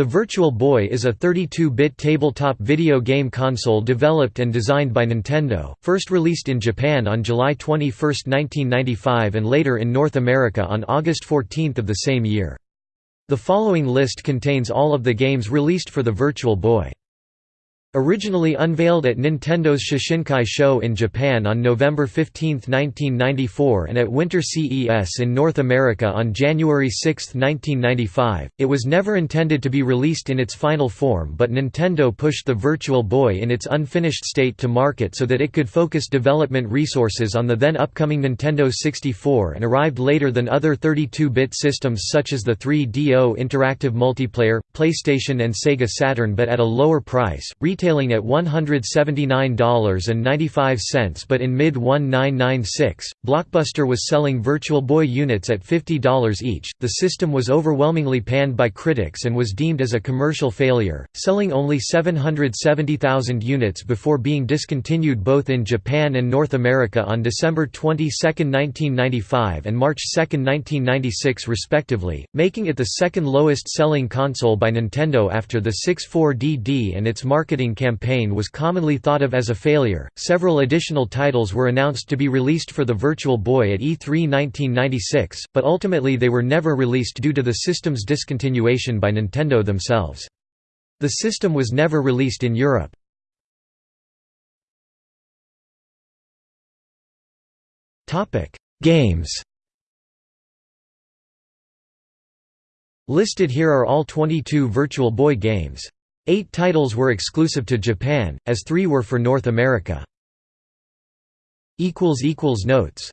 The Virtual Boy is a 32-bit tabletop video game console developed and designed by Nintendo, first released in Japan on July 21, 1995 and later in North America on August 14 of the same year. The following list contains all of the games released for the Virtual Boy. Originally unveiled at Nintendo's Shoshinkai show in Japan on November 15, 1994 and at Winter CES in North America on January 6, 1995, it was never intended to be released in its final form but Nintendo pushed the Virtual Boy in its unfinished state to market so that it could focus development resources on the then upcoming Nintendo 64 and arrived later than other 32-bit systems such as the 3DO Interactive Multiplayer, PlayStation and Sega Saturn but at a lower price retailing at $179.95 but in mid-1996, Blockbuster was selling Virtual Boy units at $50 each. The system was overwhelmingly panned by critics and was deemed as a commercial failure, selling only 770,000 units before being discontinued both in Japan and North America on December 22, 1995 and March 2, 1996 respectively, making it the second lowest selling console by Nintendo after the 64DD and its marketing marketing campaign was commonly thought of as a failure. Several additional titles were announced to be released for the Virtual Boy at E3 1996, but ultimately they were never released due to the system's discontinuation by Nintendo themselves. The system was never released in Europe. Topic: Games. Listed here are all 22 Virtual Boy games. Eight titles were exclusive to Japan, as three were for North America. Notes